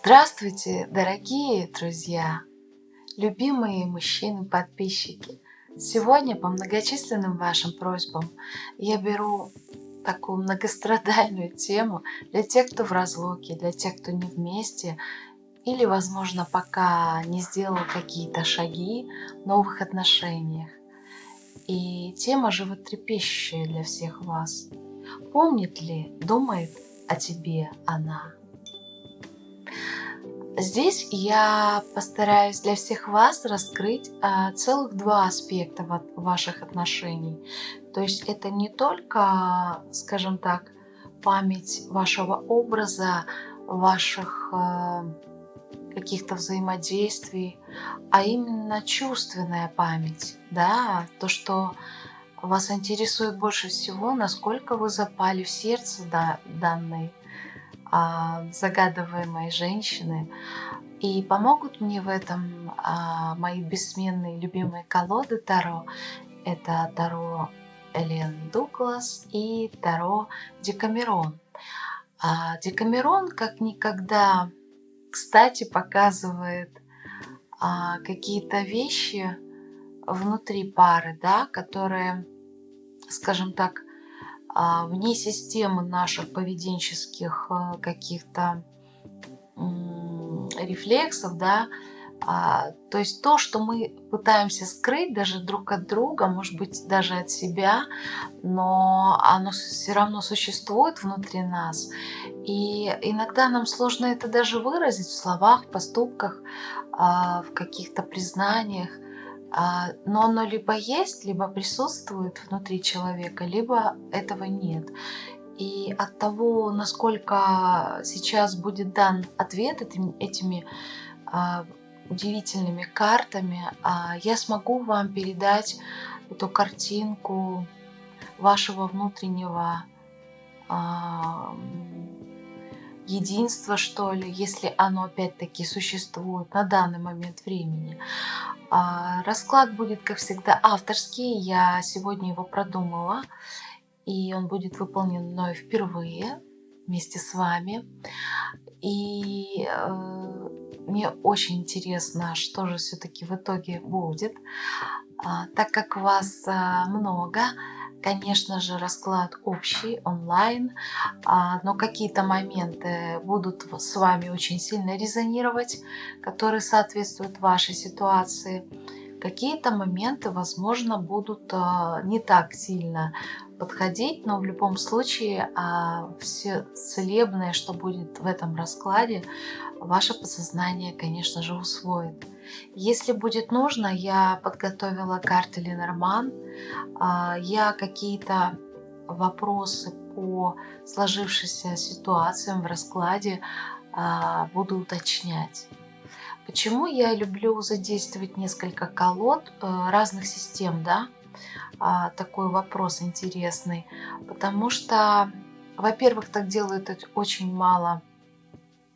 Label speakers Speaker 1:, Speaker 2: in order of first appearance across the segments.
Speaker 1: Здравствуйте, дорогие друзья, любимые мужчины-подписчики! Сегодня по многочисленным вашим просьбам я беру такую многострадальную тему для тех, кто в разлуке, для тех, кто не вместе или, возможно, пока не сделал какие-то шаги в новых отношениях. И тема животрепещущая для всех вас. Помнит ли, думает о тебе она? Здесь я постараюсь для всех вас раскрыть а, целых два аспекта ваших отношений. То есть это не только, скажем так, память вашего образа, ваших а, каких-то взаимодействий, а именно чувственная память, да, то, что вас интересует больше всего, насколько вы запали в сердце да, данной загадываемой женщины. И помогут мне в этом а, мои бессменные любимые колоды Таро. Это Таро Элен Дуглас и Таро Декамерон. А Декамерон как никогда, кстати, показывает а, какие-то вещи внутри пары, да, которые, скажем так, а, вне системы наших поведенческих э, каких-то рефлексов, да, а, то есть то, что мы пытаемся скрыть даже друг от друга, может быть, даже от себя, но оно все равно существует внутри нас. И иногда нам сложно это даже выразить в словах, в поступках, а, в каких-то признаниях. А, но оно либо есть, либо присутствует внутри человека, либо этого нет. И от того, насколько сейчас будет дан ответ этими, этими а, удивительными картами, а, я смогу вам передать эту картинку вашего внутреннего а, единства, что ли, если оно опять-таки существует на данный момент времени. А, расклад будет, как всегда, авторский. Я сегодня его продумала. И он будет выполнен мной впервые вместе с вами. И э, мне очень интересно, что же все-таки в итоге будет. А, так как вас а, много, Конечно же, расклад общий, онлайн, а, но какие-то моменты будут с вами очень сильно резонировать, которые соответствуют вашей ситуации. Какие-то моменты, возможно, будут а, не так сильно подходить, но в любом случае а, все целебное, что будет в этом раскладе, ваше подсознание, конечно же, усвоит. Если будет нужно, я подготовила карты Ленорман. А, я какие-то вопросы по сложившейся ситуациям в раскладе а, буду уточнять. Почему я люблю задействовать несколько колод э, разных систем, да? А, такой вопрос интересный. Потому что, во-первых, так делают очень мало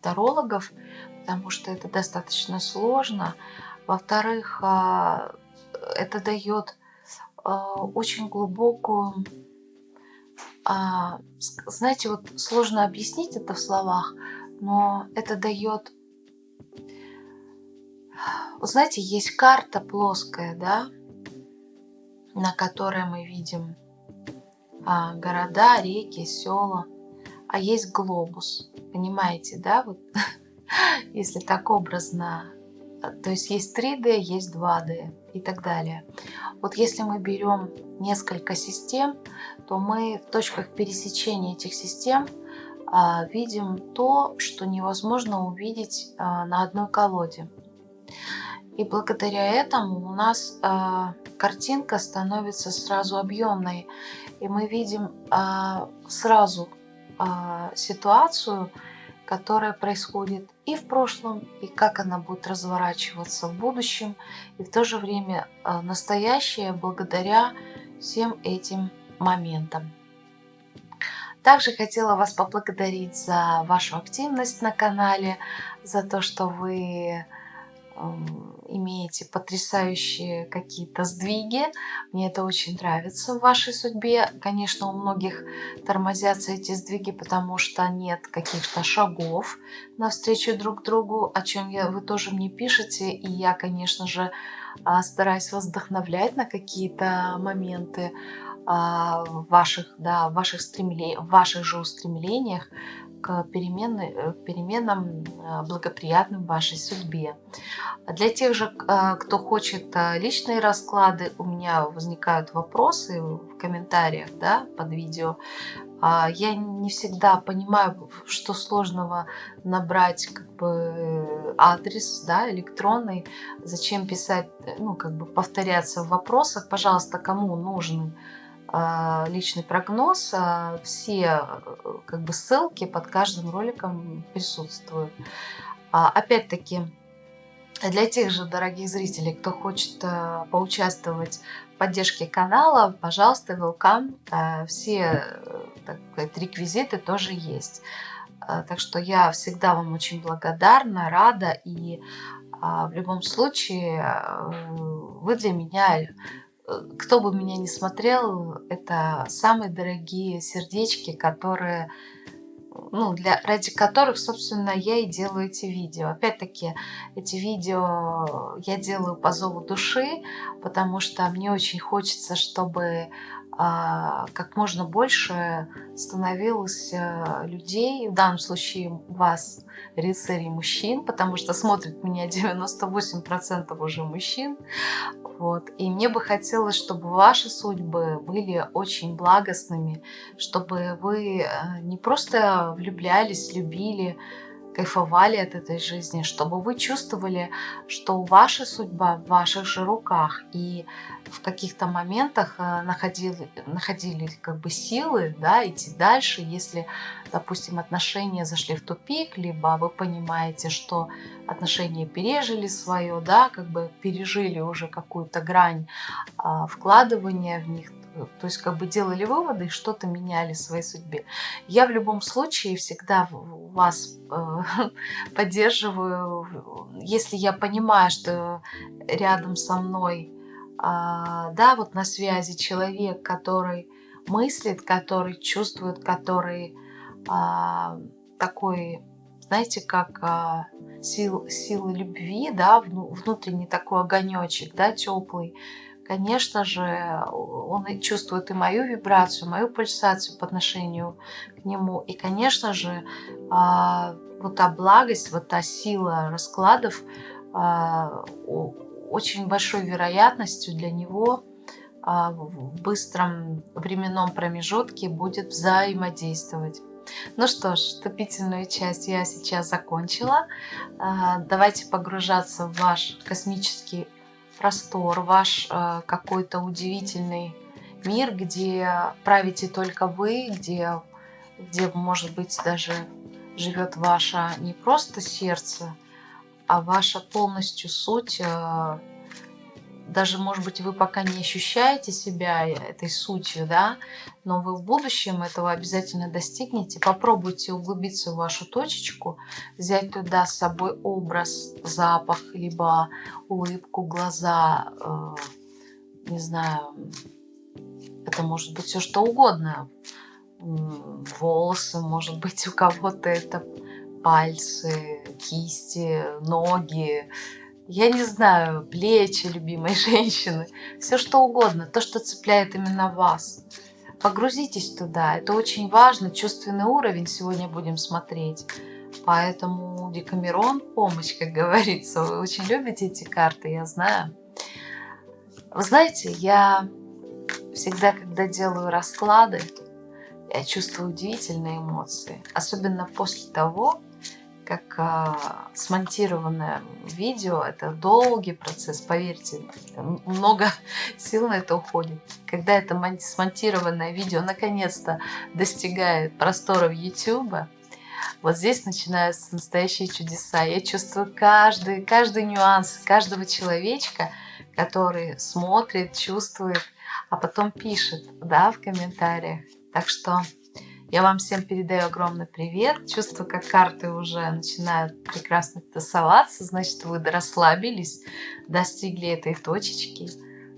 Speaker 1: тарологов, потому что это достаточно сложно. Во-вторых, а, это дает а, очень глубокую... А, знаете, вот сложно объяснить это в словах, но это дает... Вот знаете, есть карта плоская, да, на которой мы видим города, реки, села, а есть глобус. Понимаете, да? Вот если так образно. То есть есть 3D, есть 2D и так далее. Вот если мы берем несколько систем, то мы в точках пересечения этих систем а, видим то, что невозможно увидеть а, на одной колоде. И благодаря этому у нас а, картинка становится сразу объемной. И мы видим сразу ситуацию, которая происходит и в прошлом, и как она будет разворачиваться в будущем, и в то же время э, настоящее благодаря всем этим моментам. Также хотела вас поблагодарить за вашу активность на канале, за то, что вы имеете потрясающие какие-то сдвиги. Мне это очень нравится в вашей судьбе. Конечно, у многих тормозятся эти сдвиги, потому что нет каких-то шагов навстречу друг другу, о чем я, вы тоже мне пишете. И я, конечно же, а, стараюсь вас вдохновлять на какие-то моменты а, ваших, да, ваших, стремле... ваших же устремлениях к перемены, э, переменам э, благоприятным вашей судьбе. Для тех же, э, кто хочет личные расклады, у меня возникают вопросы в комментариях да, под видео. А, я не всегда понимаю, что сложного набрать как бы адрес да, электронный, зачем писать, ну как бы повторяться в вопросах. Пожалуйста, кому нужны личный прогноз, а, все э, как бы ссылки под каждым роликом присутствуют. А, опять-таки, для тех же дорогих зрителей, кто хочет э, поучаствовать в поддержке канала, пожалуйста, welcome. Все э, так сказать, реквизиты тоже есть. Так что я всегда вам очень благодарна, рада. И в любом случае вы для меня кто бы меня ни смотрел, это самые дорогие сердечки, которые, ну, для, ради которых, собственно, я и делаю эти видео. Опять-таки, эти видео я делаю по зову души, потому что мне очень хочется, чтобы как можно больше становилось а, людей, в данном случае вас, рыцарей мужчин, потому что смотрит меня 98% уже мужчин. Вот. И мне бы хотелось, чтобы ваши судьбы были очень благостными, чтобы вы э, не просто влюблялись, любили, кайфовали от этой жизни, чтобы вы чувствовали, что ваша судьба в ваших же руках, и в каких-то моментах э, находили, находили как бы силы да, идти дальше, если, допустим, отношения зашли в тупик, либо вы понимаете, что отношения пережили свое, да, как бы пережили уже какую-то грань а, вкладывания в них, то есть как бы делали выводы и что-то меняли в своей судьбе. Я в любом случае всегда вас э, поддерживаю, если я понимаю, что рядом со мной, э, да, вот на связи человек, который мыслит, который чувствует, который э, такой, знаете, как э, сил, силы любви, да, внутренний такой огонечек, да, теплый, конечно же, он чувствует и мою вибрацию, мою пульсацию по отношению к нему. И, конечно же, а, вот та благость, вот та сила раскладов а, очень большой вероятностью для него а, в быстром временном промежутке будет взаимодействовать. Ну что ж, вступительную часть я сейчас закончила. Давайте погружаться в ваш космический простор, ваш э, какой-то удивительный мир, где правите только вы, где, где, может быть, даже живет ваше не просто сердце, а ваша полностью суть э, даже, может быть, вы пока не ощущаете себя этой сутью, да, но вы в будущем этого обязательно достигнете. Попробуйте углубиться в вашу точечку, взять туда с собой образ, запах, либо улыбку, глаза, э, не знаю, это может быть все что угодно. Волосы, может быть, у кого-то это пальцы, кисти, ноги, я не знаю, плечи любимой женщины, все что угодно, то, что цепляет именно вас. Погрузитесь туда, это очень важно, чувственный уровень сегодня будем смотреть. Поэтому Декамерон помощь, как говорится. Вы очень любите эти карты, я знаю. Вы знаете, я всегда, когда делаю расклады, я чувствую удивительные эмоции. Особенно после того, как а, смонтированное видео. Это долгий процесс, поверьте. Много сил на это уходит. Когда это смонтированное видео наконец-то достигает просторов YouTube, вот здесь начинаются настоящие чудеса. Я чувствую каждый, каждый нюанс каждого человечка, который смотрит, чувствует, а потом пишет да, в комментариях. Так что Я вам всем передаю огромный привет. Чувствую, как карты уже начинают прекрасно тасоваться. Значит, вы расслабились, достигли этой точечки.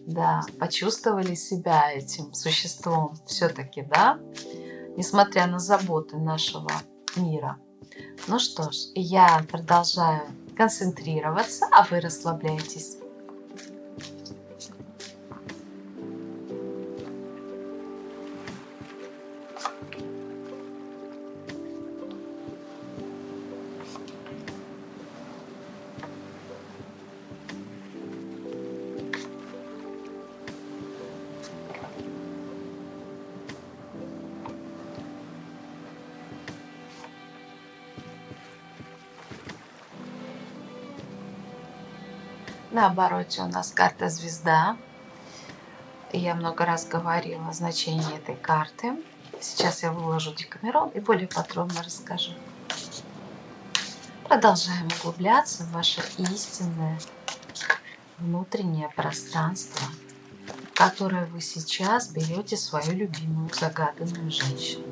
Speaker 1: Да, почувствовали себя этим существом все-таки, да? Несмотря на заботы нашего мира. Ну что ж, я продолжаю концентрироваться, а вы расслабляйтесь. На обороте у нас карта звезда. Я много раз говорила о значении этой карты. Сейчас я выложу декамерон и более подробно расскажу. Продолжаем углубляться в ваше истинное внутреннее пространство, которое вы сейчас берете свою любимую загаданную женщину.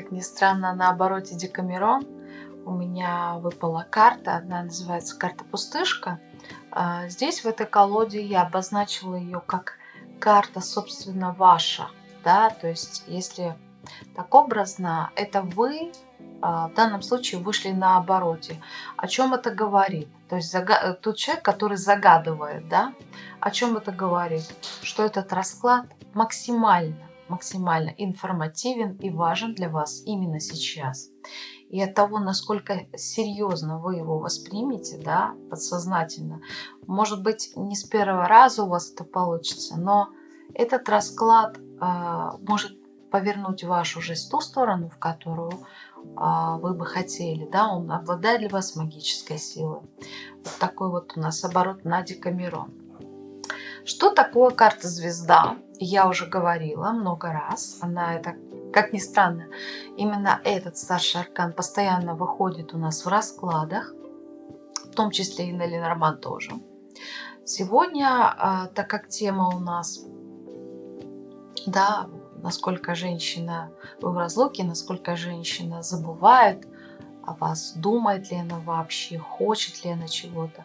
Speaker 1: Как ни странно, на обороте Декамерон у меня выпала карта. Одна называется карта Пустышка. А, здесь, в этой колоде, я обозначила ее как карта, собственно, ваша. Да? То есть, если так образно, это вы а, в данном случае вышли на обороте. О чем это говорит? То есть зага... тот человек, который загадывает, да, о чем это говорит? Что этот расклад максимально максимально информативен и важен для вас именно сейчас. И от того, насколько серьезно вы его воспримете, да, подсознательно, может быть, не с первого раза у вас это получится, но этот расклад э, может повернуть вашу жизнь в ту сторону, в которую э, вы бы хотели, да, он обладает для вас магической силой. Вот такой вот у нас оборот на Декамерон. Что такое карта звезда? Я уже говорила много раз. Она это, как ни странно, именно этот старший аркан постоянно выходит у нас в раскладах, в том числе и на Ленорман тоже. Сегодня, а, так как тема у нас, да, насколько женщина в разлуке, насколько женщина забывает о вас, думает ли она вообще, хочет ли она чего-то.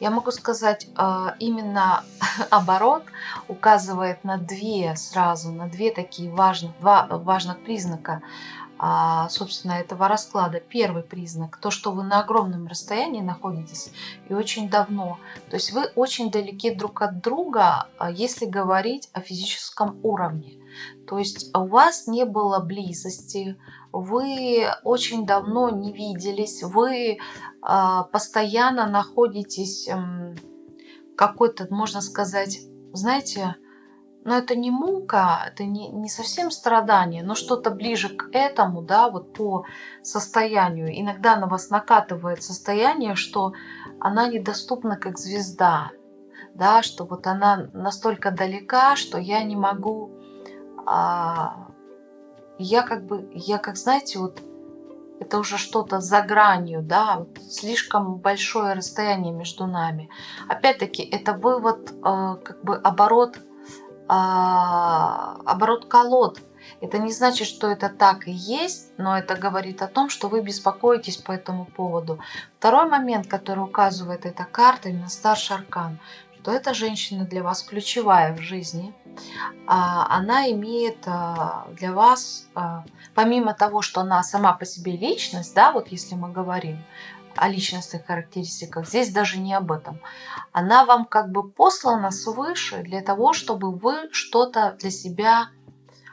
Speaker 1: Я могу сказать, а, именно оборот указывает на две сразу, на две такие важных, два важных признака а, собственно, этого расклада. Первый признак, то, что вы на огромном расстоянии находитесь и очень давно. То есть вы очень далеки друг от друга, а, если говорить о физическом уровне. То есть у вас не было близости, вы очень давно не виделись, вы э, постоянно находитесь э, какой-то, можно сказать, знаете, но это не мука, это не, не совсем страдание, но что-то ближе к этому, да, вот по состоянию. Иногда на вас накатывает состояние, что она недоступна как звезда, да, что вот она настолько далека, что я не могу а, я как бы, я как, знаете, вот это уже что-то за гранью, да, слишком большое расстояние между нами. Опять-таки, это вывод, э, как бы оборот, э, оборот колод. Это не значит, что это так и есть, но это говорит о том, что вы беспокоитесь по этому поводу. Второй момент, который указывает эта карта, именно старший аркан, что эта женщина для вас ключевая в жизни – а, она имеет а, для вас, а, помимо того, что она сама по себе личность, да, вот если мы говорим о личностных характеристиках, здесь даже не об этом. Она вам как бы послана свыше для того, чтобы вы что-то для себя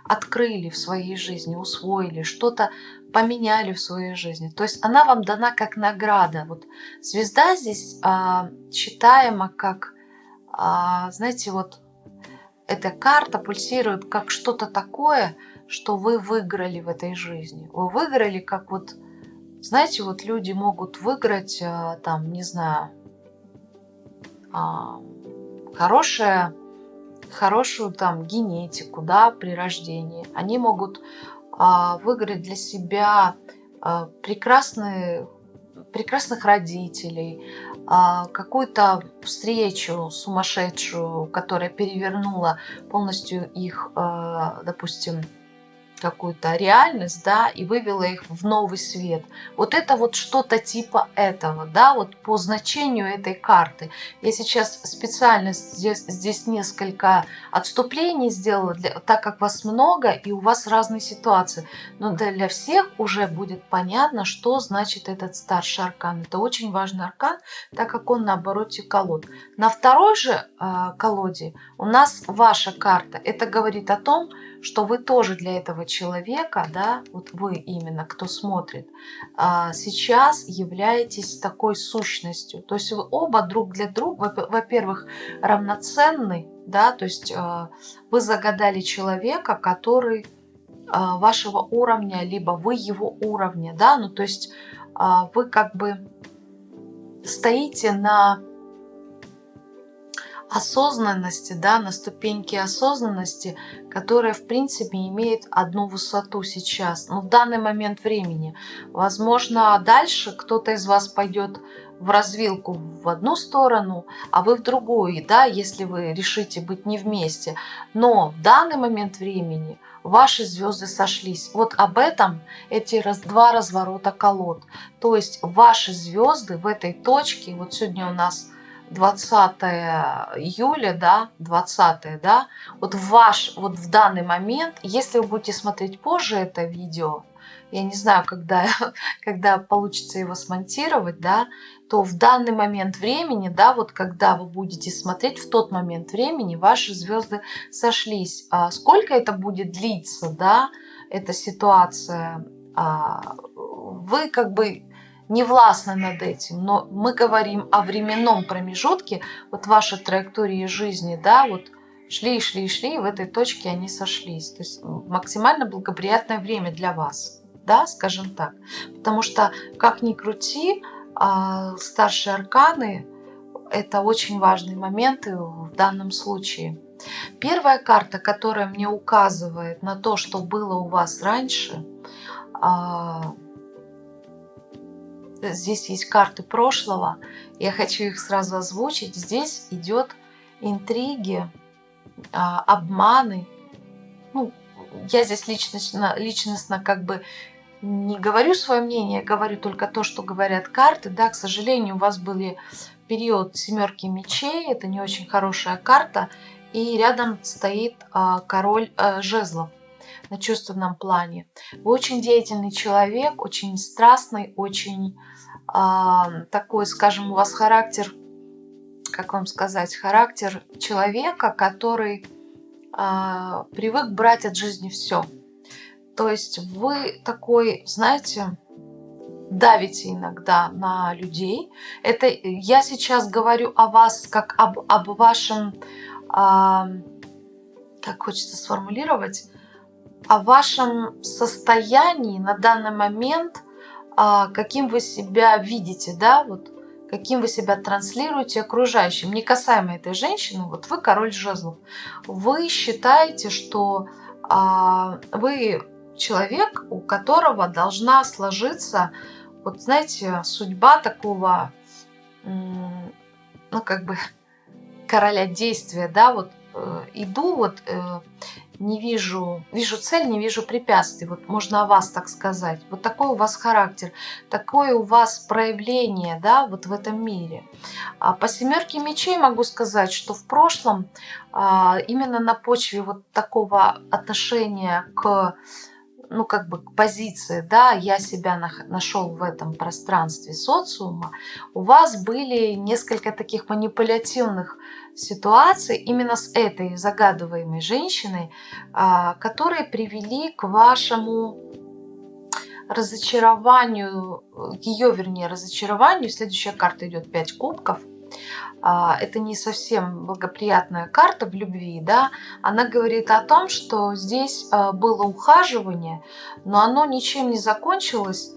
Speaker 1: открыли в своей жизни, усвоили, что-то поменяли в своей жизни. То есть она вам дана как награда. Вот звезда здесь а, читаема как знаете, вот эта карта пульсирует как что-то такое, что вы выиграли в этой жизни. Вы выиграли, как вот, знаете, вот люди могут выиграть, а, там, не знаю, а, хорошее, хорошую там генетику, да, при рождении. Они могут а, выиграть для себя прекрасные, прекрасных родителей, а, какую-то встречу сумасшедшую, которая перевернула полностью их, а, допустим, какую-то реальность, да, и вывела их в новый свет. Вот это вот что-то типа этого, да, вот по значению этой карты. Я сейчас специально здесь, здесь несколько отступлений сделала, для, так как вас много и у вас разные ситуации. Но для всех уже будет понятно, что значит этот старший аркан. Это очень важный аркан, так как он на обороте колод. На второй же э, колоде у нас ваша карта. Это говорит о том, что вы тоже для этого человека, да, вот вы именно, кто смотрит, а, сейчас являетесь такой сущностью. То есть вы оба друг для друга, во-первых, равноценны, да, то есть а, вы загадали человека, который а, вашего уровня, либо вы его уровня, да, ну то есть вы как бы стоите на осознанности, да, на ступеньке осознанности, которая, в принципе, имеет одну высоту сейчас, ну, в данный момент времени. Возможно, дальше кто-то из вас пойдет в развилку в одну сторону, а вы в другую, да, если вы решите быть не вместе. Но в данный момент времени ваши звезды сошлись. Вот об этом эти раз, два разворота колод. То есть ваши звезды в этой точке, вот сегодня у нас 20 июля, да, 20, да, вот ваш, вот в данный момент, если вы будете смотреть позже это видео, я не знаю, когда, когда получится его смонтировать, да, то в данный момент времени, да, вот когда вы будете смотреть, в тот момент времени ваши звезды сошлись. А сколько это будет длиться, да, эта ситуация, а, вы как бы не властны над этим, но мы говорим о временном промежутке, вот вашей траектории жизни, да, вот шли, шли, шли, и в этой точке они сошлись. То есть максимально благоприятное время для вас, да, скажем так. Потому что, как ни крути, а, старшие арканы – это очень важные моменты в данном случае. Первая карта, которая мне указывает на то, что было у вас раньше а, – Здесь есть карты прошлого. Я хочу их сразу озвучить. Здесь идет интриги, а, обманы. Ну, я здесь личностно, личностно как бы не говорю свое мнение, говорю только то, что говорят карты. Да, к сожалению, у вас были период семерки мечей, это не очень хорошая карта. И рядом стоит а, король а, жезлов на чувственном плане. Вы очень деятельный человек, очень страстный, очень э, такой, скажем, у вас характер, как вам сказать, характер человека, который э, привык брать от жизни все. То есть вы такой, знаете, давите иногда на людей. Это я сейчас говорю о вас как об, об вашем, э, как хочется сформулировать, о вашем состоянии на данный момент, а, каким вы себя видите, да, вот каким вы себя транслируете окружающим, не касаемо этой женщины, вот вы король жезлов, вы считаете, что а, вы человек, у которого должна сложиться, вот знаете, судьба такого, ну как бы короля действия, да, вот э, иду вот э, не вижу, вижу цель, не вижу препятствий. Вот можно о вас так сказать. Вот такой у вас характер, такое у вас проявление, да, вот в этом мире. А по семерке мечей могу сказать, что в прошлом а, именно на почве вот такого отношения к ну, как бы к позиции, да, я себя нашел в этом пространстве социума, у вас были несколько таких манипулятивных ситуаций именно с этой загадываемой женщиной, а, которые привели к вашему разочарованию, ее, вернее, разочарованию. Следующая карта идет 5 кубков. а, это не совсем благоприятная карта в любви, да, она говорит о том, что здесь а, было ухаживание, но оно ничем не закончилось,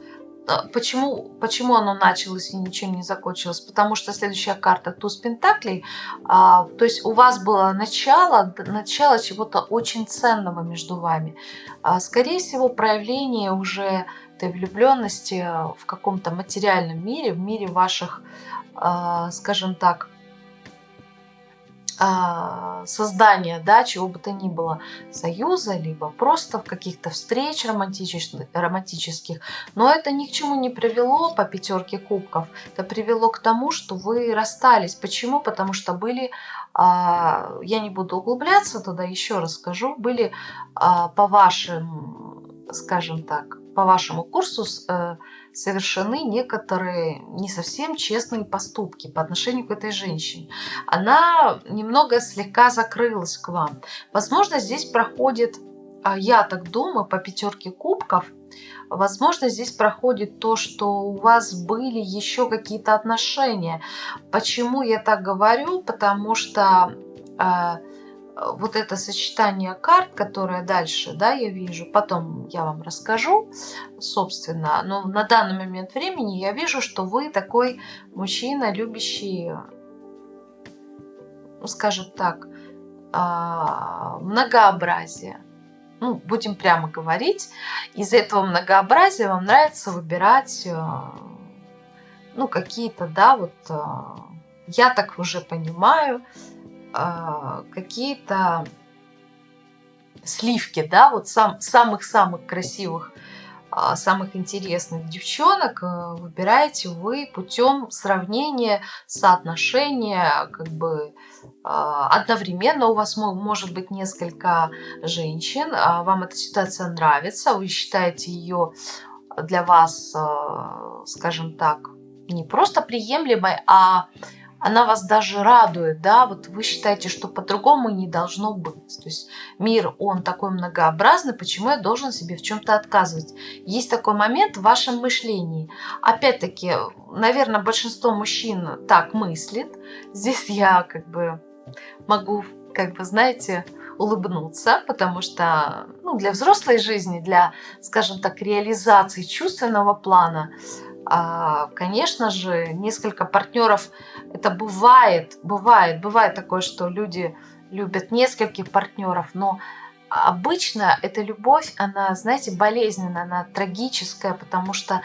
Speaker 1: Почему, почему оно началось и ничем не закончилось? Потому что следующая карта туз пентаклей, а, то есть у вас было начало, начало чего-то очень ценного между вами. А, скорее всего, проявление уже этой влюбленности в каком-то материальном мире, в мире ваших, а, скажем так, а, создания, да, чего бы то ни было, союза, либо просто в каких-то встреч романтических, романтических. Но это ни к чему не привело по пятерке кубков. Это привело к тому, что вы расстались. Почему? Потому что были, а, я не буду углубляться туда, еще раз скажу, были а, по вашим, скажем так, по вашему курсу э, совершены некоторые не совсем честные поступки по отношению к этой женщине. Она немного слегка закрылась к вам. Возможно, здесь проходит, а, я так думаю, по пятерке кубков, Возможно, здесь проходит то, что у вас были еще какие-то отношения. Почему я так говорю? Потому что э, вот это сочетание карт, которое дальше, да, я вижу, потом я вам расскажу, собственно, но на данный момент времени я вижу, что вы такой мужчина, любящий, ну, скажем так, а, многообразие. Ну, будем прямо говорить, из этого многообразия вам нравится выбирать, э, ну, какие-то, да, вот, э, я так уже понимаю, какие-то сливки, да, вот сам, самых-самых красивых, а, самых интересных девчонок э, выбираете вы путем сравнения, соотношения, как бы а, одновременно. У вас может быть несколько женщин, вам эта ситуация нравится, вы считаете ее для вас, скажем так, не просто приемлемой, а она вас даже радует, да, вот вы считаете, что по-другому не должно быть. То есть мир, он такой многообразный, почему я должен себе в чем-то отказывать? Есть такой момент в вашем мышлении. Опять-таки, наверное, большинство мужчин так мыслит. Здесь я как бы могу, как бы, знаете, улыбнуться, потому что ну, для взрослой жизни, для, скажем так, реализации чувственного плана, а, конечно же, несколько партнеров, это бывает, бывает, бывает такое, что люди любят нескольких партнеров, но обычно эта любовь, она, знаете, болезненная, она трагическая, потому что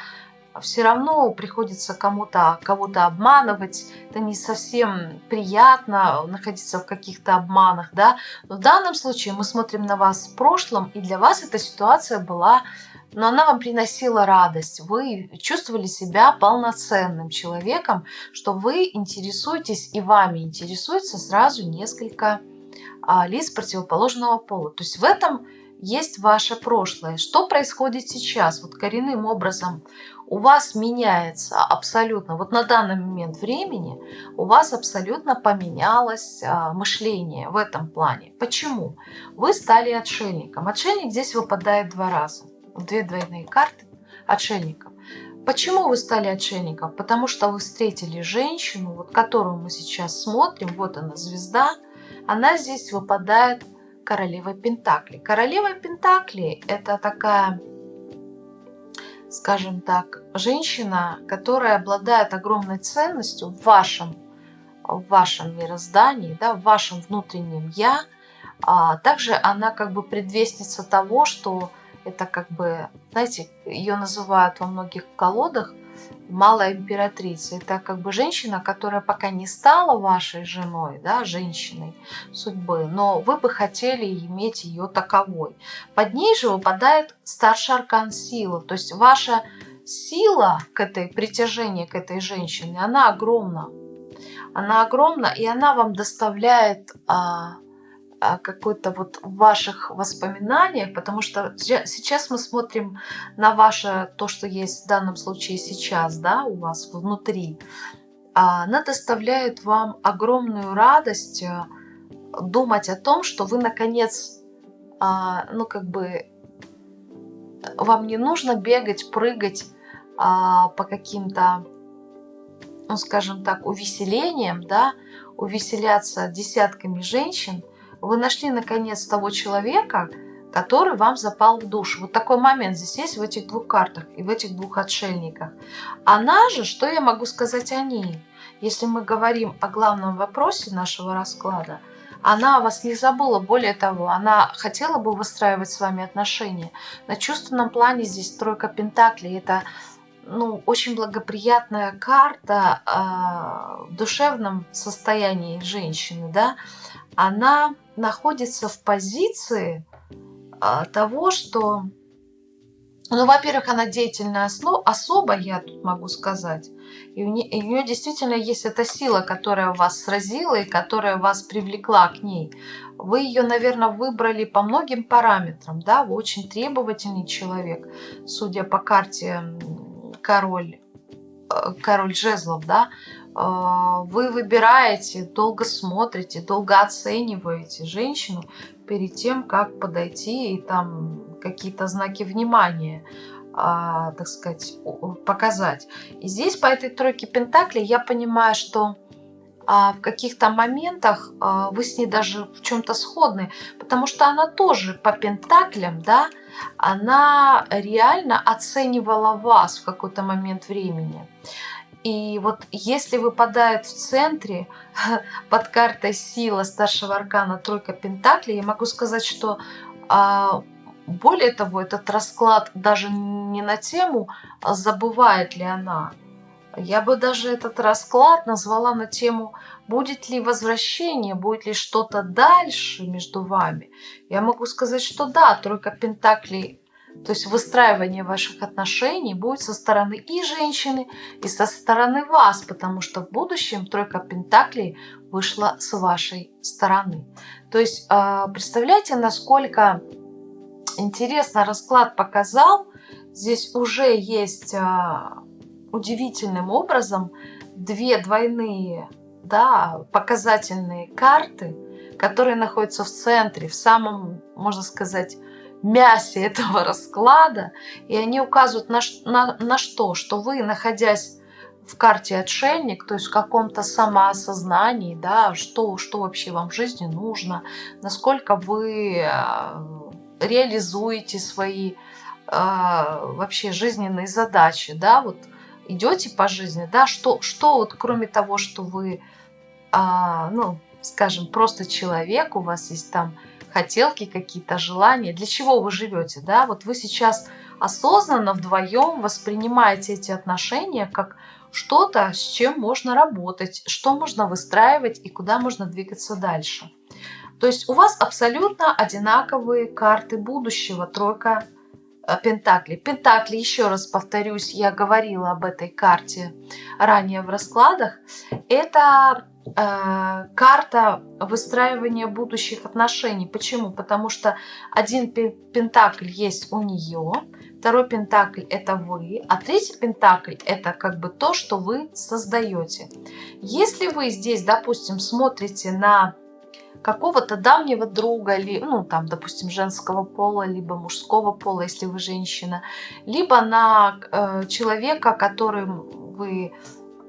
Speaker 1: все равно приходится кому-то кого-то обманывать, это не совсем приятно находиться в каких-то обманах, да. Но в данном случае мы смотрим на вас в прошлом, и для вас эта ситуация была но она вам приносила радость. Вы чувствовали себя полноценным человеком, что вы интересуетесь и вами интересуется сразу несколько а, лиц противоположного пола. То есть в этом есть ваше прошлое. Что происходит сейчас? Вот коренным образом у вас меняется абсолютно, вот на данный момент времени у вас абсолютно поменялось а, мышление в этом плане. Почему? Вы стали отшельником. Отшельник здесь выпадает два раза две двойные карты отшельников. Почему вы стали отшельником? Потому что вы встретили женщину, вот которую мы сейчас смотрим, вот она звезда, она здесь выпадает королевой Пентакли. Королева Пентакли это такая, скажем так, женщина, которая обладает огромной ценностью в вашем, в вашем мироздании, да, в вашем внутреннем «я». А также она как бы предвестница того, что это как бы, знаете, ее называют во многих колодах малая императрица. Это как бы женщина, которая пока не стала вашей женой, да, женщиной судьбы, но вы бы хотели иметь ее таковой. Под ней же выпадает старший аркан сила, то есть ваша сила к этой, притяжение к этой женщине, она огромна. Она огромна, и она вам доставляет а, какой-то вот в ваших воспоминаниях, потому что сейчас мы смотрим на ваше, то, что есть в данном случае сейчас, да, у вас внутри, а, она доставляет вам огромную радость э, думать о том, что вы наконец, а, ну как бы, вам не нужно бегать, прыгать по каким-то ну, скажем так, увеселением, да, увеселяться десятками женщин, вы нашли наконец того человека, который вам запал в душу. Вот такой момент здесь есть в этих двух картах и в этих двух отшельниках. Она же, что я могу сказать о ней? Если мы говорим о главном вопросе нашего расклада, она вас не забыла, более того, она хотела бы выстраивать с вами отношения. На чувственном плане здесь тройка пентаклей – это ну, очень благоприятная карта э, в душевном состоянии женщины, да, она находится в позиции э, того, что, ну, во-первых, она деятельная особа, я тут могу сказать, и у, нее, и у нее действительно есть эта сила, которая вас сразила и которая вас привлекла к ней. Вы ее, наверное, выбрали по многим параметрам, да, вы очень требовательный человек, судя по карте король, э, король жезлов, да, вы выбираете, долго смотрите, долго оцениваете женщину перед тем, как подойти и там какие-то знаки внимания, а, так сказать, показать. И здесь по этой тройке пентаклей я понимаю, что а, в каких-то моментах а, вы с ней даже в чем-то сходны, потому что она тоже по пентаклям, да, она реально оценивала вас в какой-то момент времени. И вот если выпадает в центре под картой сила старшего аркана тройка пентаклей, я могу сказать, что а, более того, этот расклад даже не на тему, а забывает ли она. Я бы даже этот расклад назвала на тему будет ли возвращение, будет ли что-то дальше между вами. Я могу сказать, что да, тройка пентаклей, то есть выстраивание ваших отношений будет со стороны и женщины, и со стороны вас, потому что в будущем тройка пентаклей вышла с вашей стороны. То есть а, представляете, насколько интересно расклад показал, здесь уже есть а, удивительным образом две двойные да, показательные карты, которые находятся в центре, в самом, можно сказать, мясе этого расклада, и они указывают на, на, на что? Что вы, находясь в карте отшельник, то есть в каком-то самоосознании, да, что, что вообще вам в жизни нужно, насколько вы а, реализуете свои а, вообще жизненные задачи, да, вот идете по жизни, да, что, что вот кроме того, что вы а, ну, скажем, просто человек, у вас есть там хотелки какие-то, желания, для чего вы живете, да, вот вы сейчас осознанно вдвоем воспринимаете эти отношения как что-то, с чем можно работать, что можно выстраивать и куда можно двигаться дальше. То есть у вас абсолютно одинаковые карты будущего, тройка Пентакли. Пентакли, еще раз повторюсь, я говорила об этой карте ранее в раскладах. Это Э, карта выстраивания будущих отношений. Почему? Потому что один пентакль есть у нее, второй пентакль это вы, а третий пентакль это как бы то, что вы создаете. Если вы здесь, допустим, смотрите на какого-то давнего друга, ну там, допустим, женского пола, либо мужского пола, если вы женщина, либо на э, человека, которым вы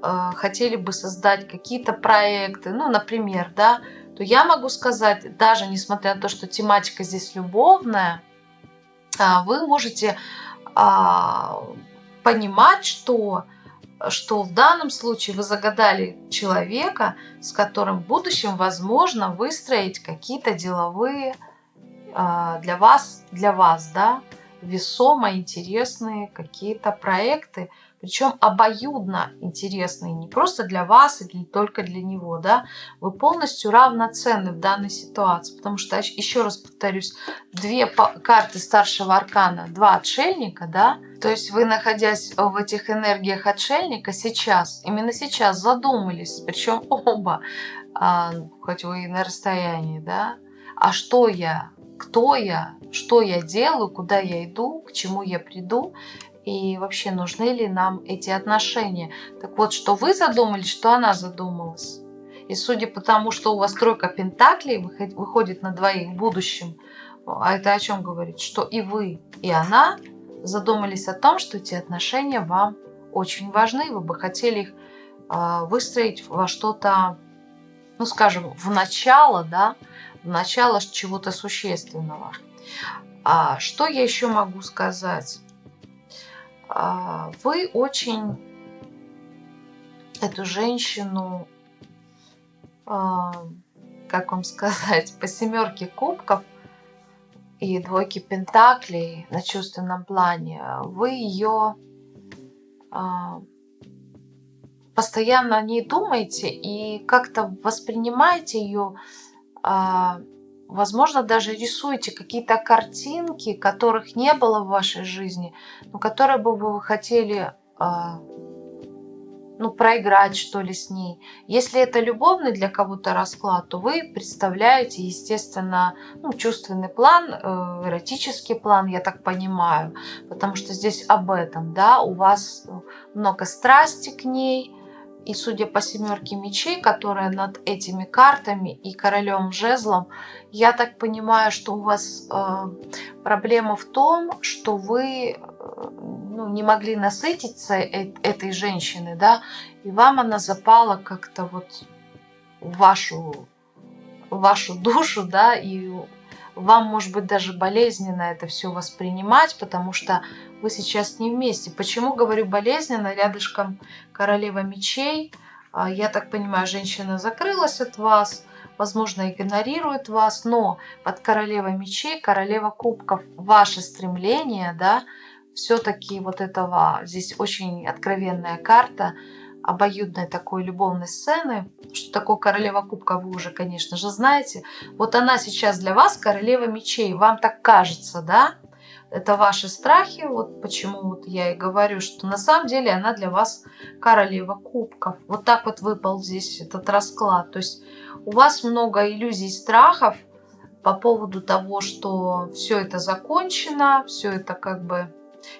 Speaker 1: э, хотели бы создать какие-то проекты, ну, например, да, то я могу сказать, даже несмотря на то, что тематика здесь любовная, э, вы можете э, понимать, что, что в данном случае вы загадали человека, с которым в будущем возможно выстроить какие-то деловые э, для вас, для вас, да, весомо интересные какие-то проекты, причем обоюдно интересные, не просто для вас или только для него, да, вы полностью равноценны в данной ситуации, потому что, еще раз повторюсь, две карты старшего аркана, два отшельника, да, то есть вы, находясь в этих энергиях отшельника, сейчас, именно сейчас задумались, причем оба, а, хоть вы и на расстоянии, да, а что я, кто я, что я делаю, куда я иду, к чему я приду, и вообще нужны ли нам эти отношения. Так вот, что вы задумались, что она задумалась. И судя по тому, что у вас тройка пентаклей выходит на двоих в будущем, а это о чем говорит? Что и вы, и она задумались о том, что эти отношения вам очень важны, вы бы хотели их а, выстроить во что-то, ну, скажем, в начало, да, в начало чего-то существенного. А что я еще могу сказать? А, вы очень эту женщину, а, как вам сказать, по семерке кубков и двойке пентаклей на чувственном плане, вы ее а, постоянно о ней думаете и как-то воспринимаете ее, возможно, даже рисуете какие-то картинки, которых не было в вашей жизни, но которые бы вы хотели а, ну, проиграть, что ли, с ней. Если это любовный для кого-то расклад, то вы представляете, естественно, ну, чувственный план, э, эротический план, я так понимаю, потому что здесь об этом, да, у вас много страсти к ней, и судя по семерке мечей, которая над этими картами и королем жезлом, я так понимаю, что у вас э, проблема в том, что вы э, ну, не могли насытиться э этой женщиной, да, и вам она запала как-то вот в вашу, в вашу душу, да, и вам, может быть, даже болезненно это все воспринимать, потому что вы сейчас не вместе. Почему говорю болезненно? Рядышком королева мечей. А, я так понимаю, женщина закрылась от вас, возможно, игнорирует вас, но под королевой мечей, королева кубков, ваше стремление, да, все-таки вот этого, здесь очень откровенная карта, обоюдной такой любовной сцены. Что такое королева кубка, вы уже, конечно же, знаете. Вот она сейчас для вас королева мечей. Вам так кажется, да? Это ваши страхи, вот почему вот я и говорю, что на самом деле она для вас королева кубков. Вот так вот выпал здесь этот расклад. То есть у вас много иллюзий, страхов по поводу того, что все это закончено, все это как бы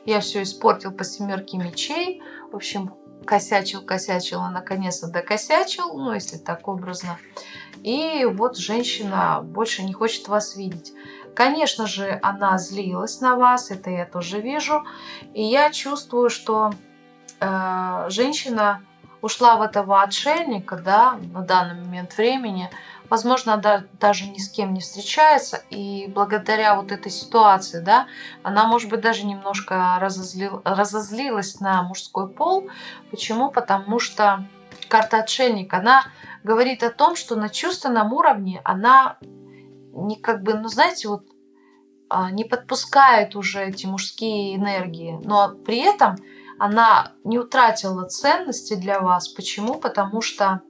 Speaker 1: я все испортил по семерке мечей. В общем, косячил, косячил, а наконец-то докосячил, ну, если так образно. И вот женщина больше не хочет вас видеть. Конечно же, она злилась на вас, это я тоже вижу. И я чувствую, что э, женщина ушла в этого отшельника, да, на данный момент времени. Возможно, да, даже ни с кем не встречается. И благодаря вот этой ситуации, да, она, может быть, даже немножко разозлил, разозлилась на мужской пол. Почему? Потому что карта отшельник, она говорит о том, что на чувственном уровне она не как бы, ну знаете, вот а, не подпускает уже эти мужские энергии, но при этом она не утратила ценности для вас. Почему? Потому что,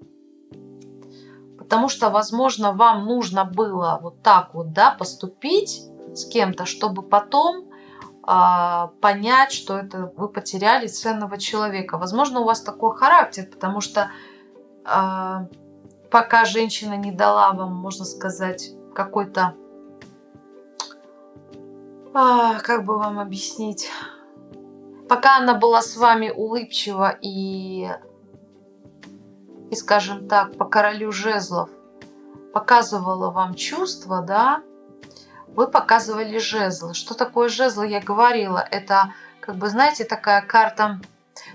Speaker 1: потому что, возможно, вам нужно было вот так вот, да, поступить с кем-то, чтобы потом а, понять, что это вы потеряли ценного человека. Возможно, у вас такой характер, потому что а, пока женщина не дала вам, можно сказать, какой-то, а, как бы вам объяснить, пока она была с вами улыбчива и, и скажем так, по королю жезлов показывала вам чувства, да, вы показывали жезлы. Что такое жезлы, я говорила, это, как бы, знаете, такая карта,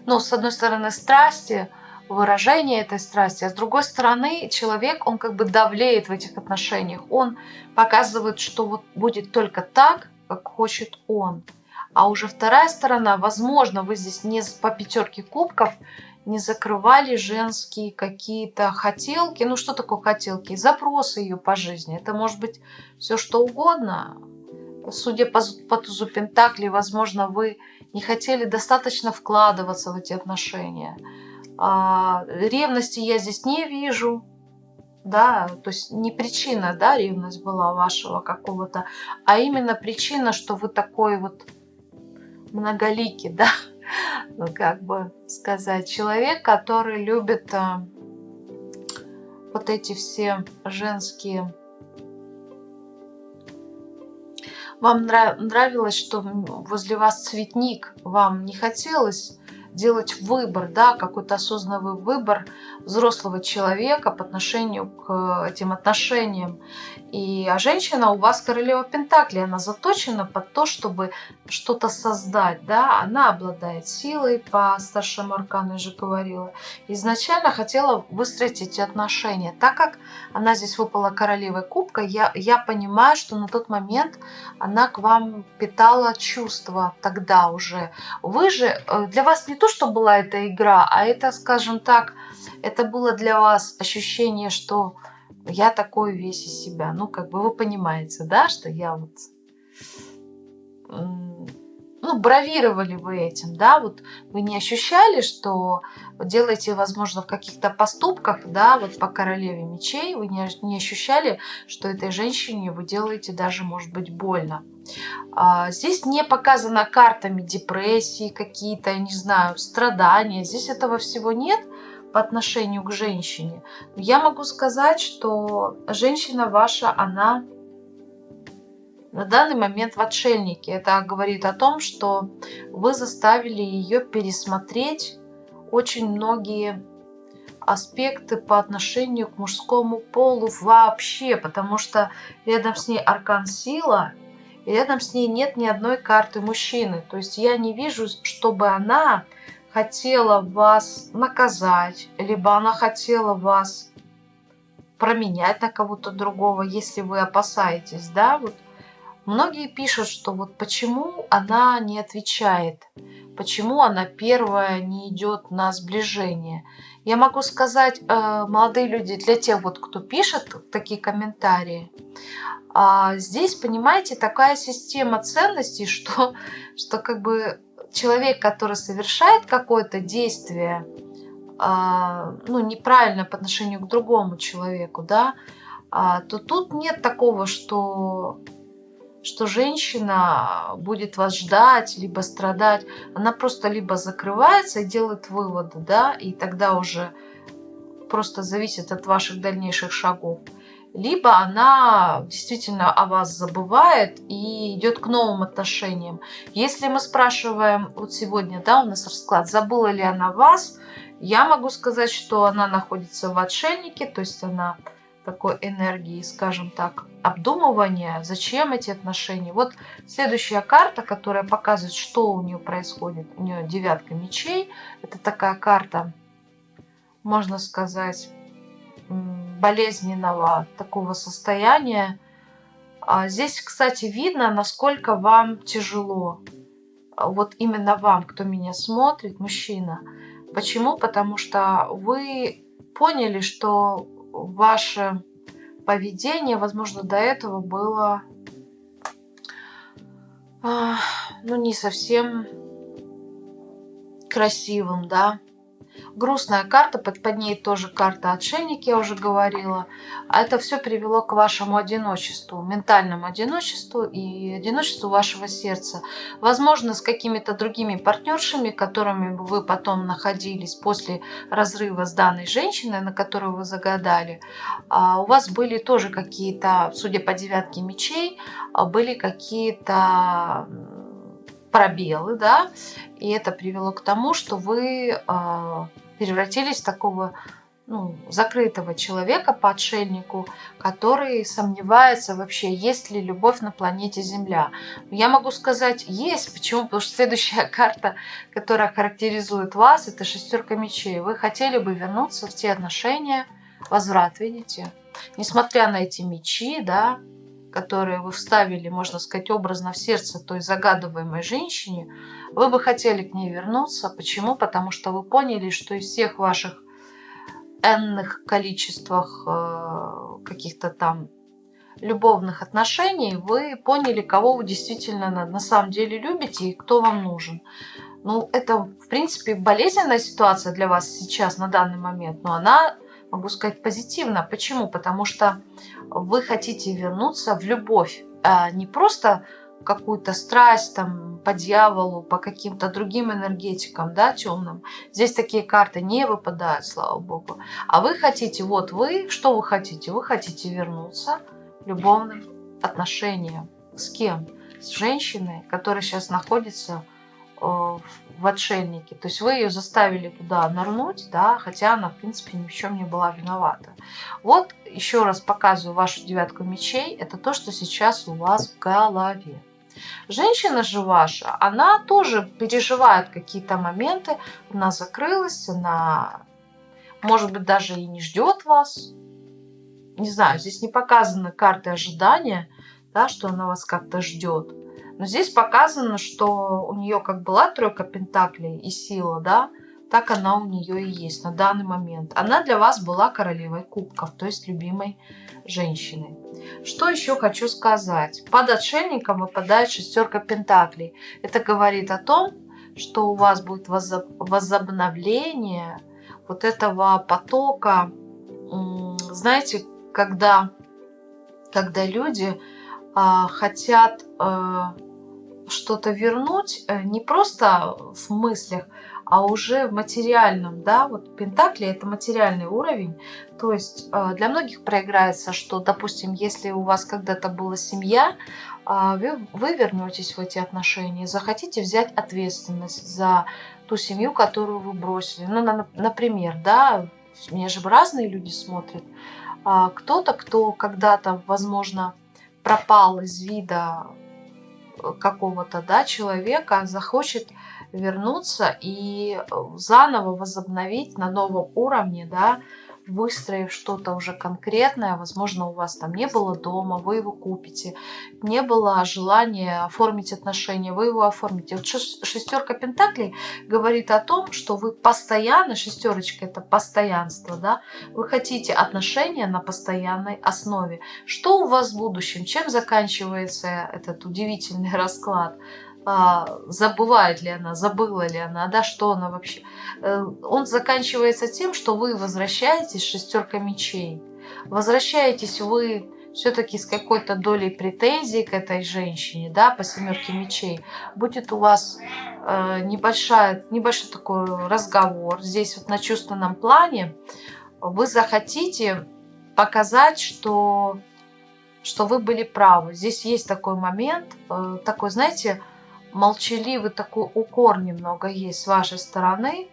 Speaker 1: ну, с одной стороны, страсти, выражение этой страсти, а с другой стороны человек, он как бы давлеет в этих отношениях, он показывает, что вот будет только так, как хочет он. А уже вторая сторона, возможно, вы здесь не по пятерке кубков не закрывали женские какие-то хотелки. Ну, что такое хотелки? Запросы ее по жизни. Это может быть все что угодно. Судя по, по тузу Пентакли, возможно, вы не хотели достаточно вкладываться в эти отношения. А, ревности я здесь не вижу, да, то есть не причина, да, ревность была вашего какого-то, а именно причина, что вы такой вот многоликий, да, как бы сказать, человек, который любит а, вот эти все женские. Вам нравилось, что возле вас цветник, вам не хотелось делать выбор, да, какой-то осознанный выбор взрослого человека по отношению к этим отношениям. И, а женщина у вас королева Пентакли, она заточена под то, чтобы что-то создать, да, она обладает силой, по старшему аркану я же говорила. Изначально хотела выстроить эти отношения. Так как она здесь выпала королевой кубка, я, я понимаю, что на тот момент она к вам питала чувства тогда уже. Вы же, э, для вас не то, что была эта игра, а это, скажем так, это было для вас ощущение, что я такой весь из себя. Ну, как бы вы понимаете, да, что я вот... Ну, бравировали вы этим, да, вот вы не ощущали, что делаете, возможно, в каких-то поступках, да, вот по королеве мечей, вы не, ощущали, что этой женщине вы делаете даже, может быть, больно. А, здесь не показана картами депрессии какие-то, не знаю, страдания, здесь этого всего нет, по отношению к женщине. Я могу сказать, что женщина ваша, она на данный момент в отшельнике. Это говорит о том, что вы заставили ее пересмотреть очень многие аспекты по отношению к мужскому полу вообще, потому что рядом с ней аркан сила, и рядом с ней нет ни одной карты мужчины. То есть я не вижу, чтобы она хотела вас наказать, либо она хотела вас променять на кого-то другого, если вы опасаетесь, да, вот многие пишут, что вот почему она не отвечает, почему она первая не идет на сближение. Я могу сказать, э, молодые люди, для тех вот, кто пишет такие комментарии, а, здесь, понимаете, такая система ценностей, что, что как бы человек, который совершает какое-то действие, а, ну, неправильно по отношению к другому человеку, да, а, то тут нет такого, что, что женщина будет вас ждать, либо страдать. Она просто либо закрывается и делает выводы, да, и тогда уже просто зависит от ваших дальнейших шагов либо она действительно о вас забывает и идет к новым отношениям. Если мы спрашиваем, вот сегодня, да, у нас расклад, забыла ли она вас, я могу сказать, что она находится в отшельнике, то есть она такой энергии, скажем так, обдумывания, зачем эти отношения. Вот следующая карта, которая показывает, что у нее происходит. У нее девятка мечей. Это такая карта, можно сказать, болезненного такого состояния. А здесь, кстати, видно, насколько вам тяжело. Вот именно вам, кто меня смотрит, мужчина. Почему? Потому что вы поняли, что ваше поведение, возможно, до этого было ну, не совсем красивым, да, Грустная карта, под, под ней тоже карта отшельник, я уже говорила. А это все привело к вашему одиночеству, ментальному одиночеству и одиночеству вашего сердца. Возможно, с какими-то другими партнершами, которыми вы потом находились после разрыва с данной женщиной, на которую вы загадали, а у вас были тоже какие-то, судя по девятке мечей, а были какие-то пробелы, да, и это привело к тому, что вы э, превратились в такого ну, закрытого человека по отшельнику, который сомневается вообще, есть ли любовь на планете Земля. Я могу сказать, есть. Почему? Потому что следующая карта, которая характеризует вас, это шестерка мечей. Вы хотели бы вернуться в те отношения, возврат, видите? Несмотря на эти мечи, да, которые вы вставили, можно сказать, образно в сердце той загадываемой женщине, вы бы хотели к ней вернуться. Почему? Потому что вы поняли, что из всех ваших энных количествах э, каких-то там любовных отношений вы поняли, кого вы действительно на, на самом деле любите и кто вам нужен. Ну, это, в принципе, болезненная ситуация для вас сейчас, на данный момент, но она могу сказать, позитивно. Почему? Потому что вы хотите вернуться в любовь, а не просто какую-то страсть там по дьяволу, по каким-то другим энергетикам, да, темным. Здесь такие карты не выпадают, слава богу. А вы хотите, вот вы, что вы хотите? Вы хотите вернуться в любовным отношениям. С кем? С женщиной, которая сейчас находится в отшельнике. То есть вы ее заставили туда нырнуть, да, хотя она, в принципе, ни в чем не была виновата. Вот еще раз показываю вашу девятку мечей. Это то, что сейчас у вас в голове. Женщина же ваша, она тоже переживает какие-то моменты, она закрылась, она, может быть, даже и не ждет вас. Не знаю, здесь не показаны карты ожидания, да, что она вас как-то ждет. Но здесь показано, что у нее как была тройка пентаклей и сила, да, так она у нее и есть на данный момент. Она для вас была королевой кубков, то есть любимой женщиной. Что еще хочу сказать? Под отшельником выпадает шестерка пентаклей. Это говорит о том, что у вас будет возобновление вот этого потока, знаете, когда, когда люди хотят а, что-то вернуть э, не просто в мыслях, а уже в материальном, да, вот Пентакли это материальный уровень, то есть э, для многих проиграется, что, допустим, если у вас когда-то была семья, а, вы, вы вернетесь в эти отношения, захотите взять ответственность за ту семью, которую вы бросили. Ну, на, например, да, меня же разные люди смотрят. А, кто-то, кто когда-то, возможно, пропал из вида какого-то да, человека захочет вернуться и э, заново возобновить на новом уровне, да, выстроив что-то уже конкретное, возможно, у вас там не было дома, вы его купите, не было желания оформить отношения, вы его оформите. Вот шестерка пентаклей говорит о том, что вы постоянно, шестерочка это постоянство, да, вы хотите отношения на постоянной основе. Что у вас в будущем? Чем заканчивается этот удивительный расклад? а, забывает ли она, забыла ли она, да, что она вообще. Э, он заканчивается тем, что вы возвращаетесь шестерка мечей. Возвращаетесь вы все-таки с какой-то долей претензий к этой женщине, да, по семерке мечей. Будет у вас э, небольшая, небольшой такой разговор. Здесь вот на чувственном плане вы захотите показать, что, что вы были правы. Здесь есть такой момент, э, такой, знаете, молчаливый такой укор немного есть с вашей стороны.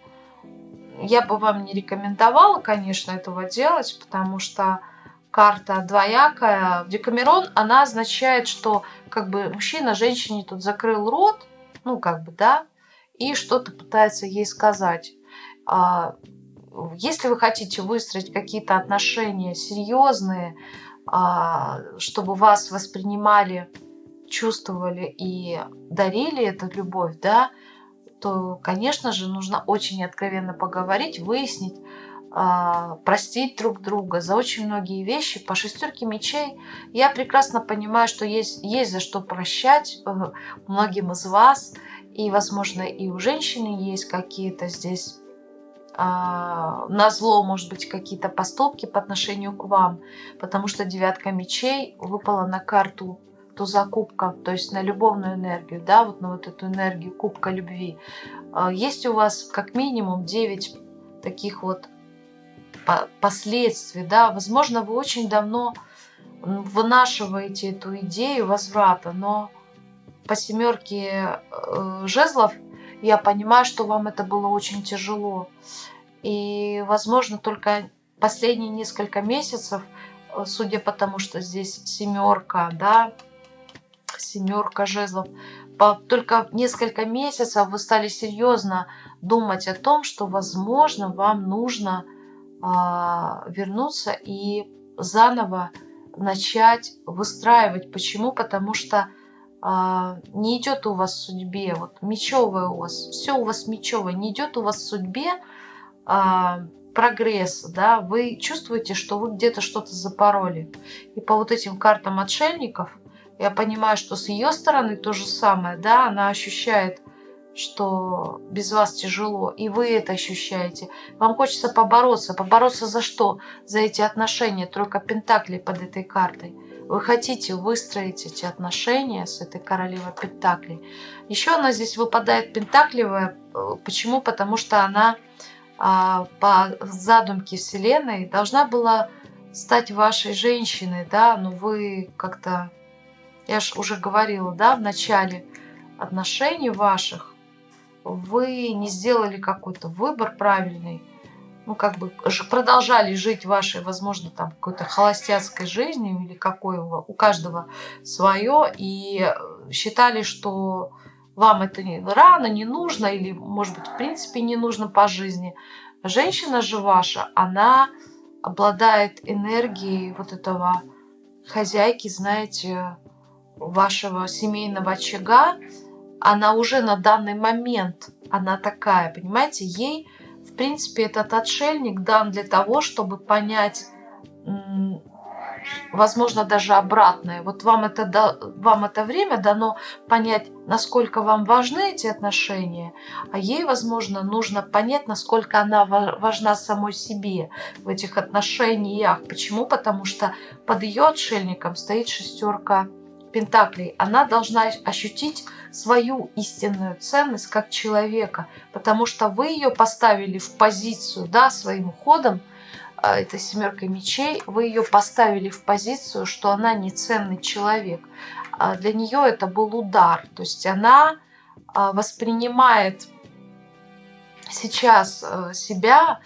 Speaker 1: Я бы вам не рекомендовала, конечно, этого делать, потому что карта двоякая. Декамерон, она означает, что как бы мужчина женщине тут закрыл рот, ну как бы, да, и что-то пытается ей сказать. А, если вы хотите выстроить какие-то отношения серьезные, а, чтобы вас воспринимали чувствовали и дарили эту любовь, да, то, конечно же, нужно очень откровенно поговорить, выяснить, э, простить друг друга за очень многие вещи. По шестерке мечей я прекрасно понимаю, что есть, есть за что прощать э, многим из вас. И, возможно, и у женщины есть какие-то здесь э, на зло, может быть, какие-то поступки по отношению к вам. Потому что девятка мечей выпала на карту туза кубка, то есть на любовную энергию, да, вот на вот эту энергию кубка любви, а, есть у вас как минимум 9 таких вот последствий, да, возможно, вы очень давно вынашиваете эту идею возврата, но по семерке э, жезлов я понимаю, что вам это было очень тяжело. И, возможно, только последние несколько месяцев, э, судя по тому, что здесь семерка, да, семерка жезлов. По только несколько месяцев вы стали серьезно думать о том, что, возможно, вам нужно э, вернуться и заново начать выстраивать. Почему? Потому что э, не идет у вас в судьбе, вот мечевое у вас, все у вас мечевое, не идет у вас в судьбе э, прогресс, да, вы чувствуете, что вы где-то что-то запороли. И по вот этим картам отшельников я понимаю, что с ее стороны то же самое, да, она ощущает, что без вас тяжело, и вы это ощущаете. Вам хочется побороться. Побороться за что? За эти отношения. Тройка пентаклей под этой картой. Вы хотите выстроить эти отношения с этой королевой пентаклей. Еще она здесь выпадает пентакливая. Почему? Потому что она а, по задумке Вселенной должна была стать вашей женщиной, да, но вы как-то я же уже говорила, да, в начале отношений ваших, вы не сделали какой-то выбор правильный, ну, как бы продолжали жить вашей, возможно, там какой-то холостяцкой жизнью или какой у каждого свое, и э, считали, что вам это не, рано, не нужно, или, может быть, в принципе не нужно по жизни. Женщина же ваша, она обладает энергией вот этого хозяйки, знаете, вашего семейного очага, она уже на данный момент, она такая, понимаете, ей, в принципе, этот отшельник дан для того, чтобы понять, возможно, даже обратное. Вот вам это, вам это время дано понять, насколько вам важны эти отношения, а ей, возможно, нужно понять, насколько она важна самой себе в этих отношениях. Почему? Потому что под ее отшельником стоит шестерка Пентаклей. Она должна ощутить свою истинную ценность как человека, потому что вы ее поставили в позицию, да, своим уходом, а, это семерка мечей, вы ее поставили в позицию, что она не ценный человек. А для нее это был удар. То есть она а, воспринимает сейчас э, себя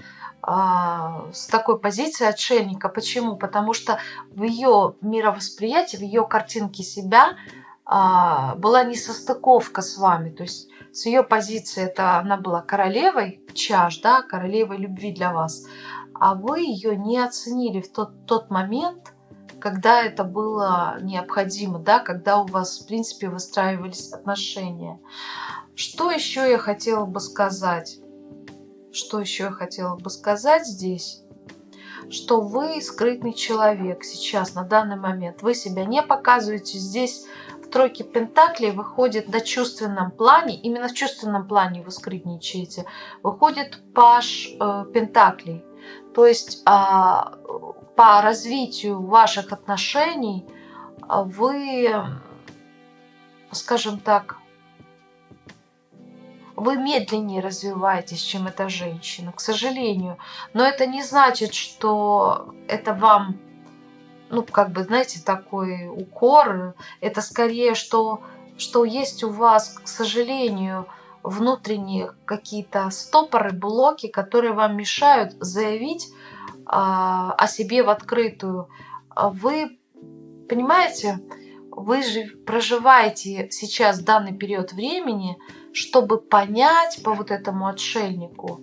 Speaker 1: с такой позиции отшельника. Почему? Потому что в ее мировосприятии, в ее картинке себя была несостыковка с вами. То есть с ее позиции это она была королевой чаш, да, королевой любви для вас а вы ее не оценили в тот, тот момент, когда это было необходимо, да, когда у вас, в принципе, выстраивались отношения. Что еще я хотела бы сказать? Что еще я хотела бы сказать здесь? Что вы скрытный человек сейчас, на данный момент. Вы себя не показываете здесь. В тройке Пентаклей выходит на чувственном плане, именно в чувственном плане вы скрытничаете, выходит Паш э, Пентаклей. То есть а, по развитию ваших отношений вы, скажем так, вы медленнее развиваетесь, чем эта женщина, к сожалению. Но это не значит, что это вам, ну, как бы, знаете, такой укор. Это скорее, что, что есть у вас, к сожалению, внутренние какие-то стопоры, блоки, которые вам мешают заявить а, о себе в открытую. Вы понимаете, вы же проживаете сейчас данный период времени, чтобы понять по вот этому отшельнику,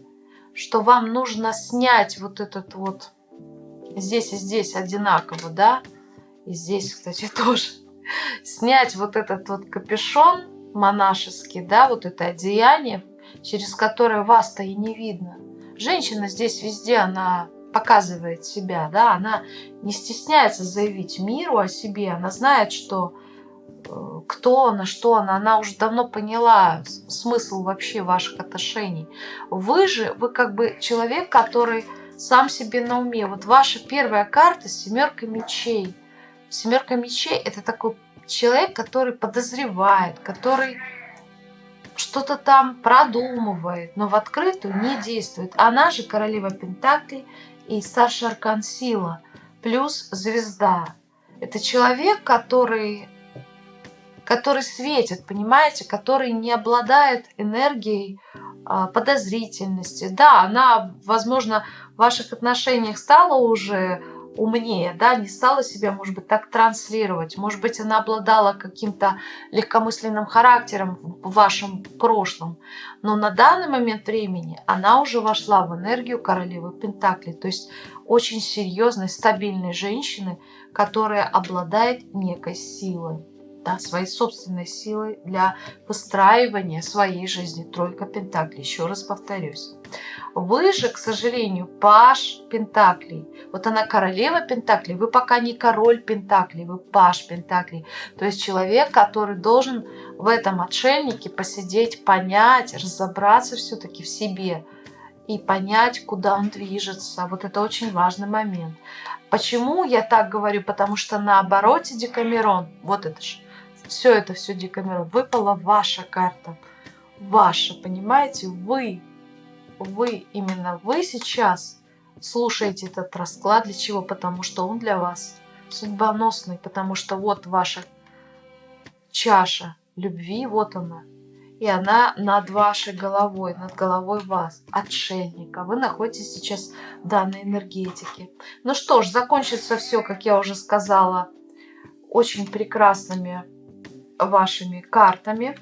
Speaker 1: что вам нужно снять вот этот вот здесь и здесь одинаково, да, и здесь, кстати, тоже, снять вот этот вот капюшон, монашеский, да, вот это одеяние, через которое вас-то и не видно. Женщина здесь везде, она показывает себя, да, она не стесняется заявить миру о себе, она знает, что кто она, что она, она уже давно поняла смысл вообще ваших отношений. Вы же, вы как бы человек, который сам себе на уме. Вот ваша первая карта семерка мечей. Семерка мечей это такой человек, который подозревает, который что-то там продумывает, но в открытую не действует. Она же королева Пентаклей и старший аркан сила, плюс звезда. Это человек, который, который светит, понимаете, который не обладает энергией а, подозрительности. Да, она, возможно, в ваших отношениях стала уже умнее, да, не стала себя, может быть, так транслировать. Может быть, она обладала каким-то легкомысленным характером в вашем прошлом. Но на данный момент времени она уже вошла в энергию королевы Пентакли. То есть очень серьезной, стабильной женщины, которая обладает некой силой да, своей собственной силой для выстраивания своей жизни. Тройка Пентаклей, еще раз повторюсь. Вы же, к сожалению, Паш Пентаклей. Вот она королева Пентаклей, вы пока не король Пентаклей, вы Паш Пентаклей. То есть человек, который должен в этом отшельнике посидеть, понять, разобраться все-таки в себе и понять, куда он движется. Вот это очень важный момент. Почему я так говорю? Потому что на обороте Декамерон, вот это же, все это, все Декамерон, выпала ваша карта. Ваша, понимаете? Вы, вы, именно вы сейчас слушаете этот расклад. Для чего? Потому что он для вас судьбоносный, потому что вот ваша чаша любви, вот она. и она над вашей головой, над головой вас, отшельника. Вы находитесь сейчас в данной энергетике. Ну что ж, закончится все, как я уже сказала, очень прекрасными вашими картами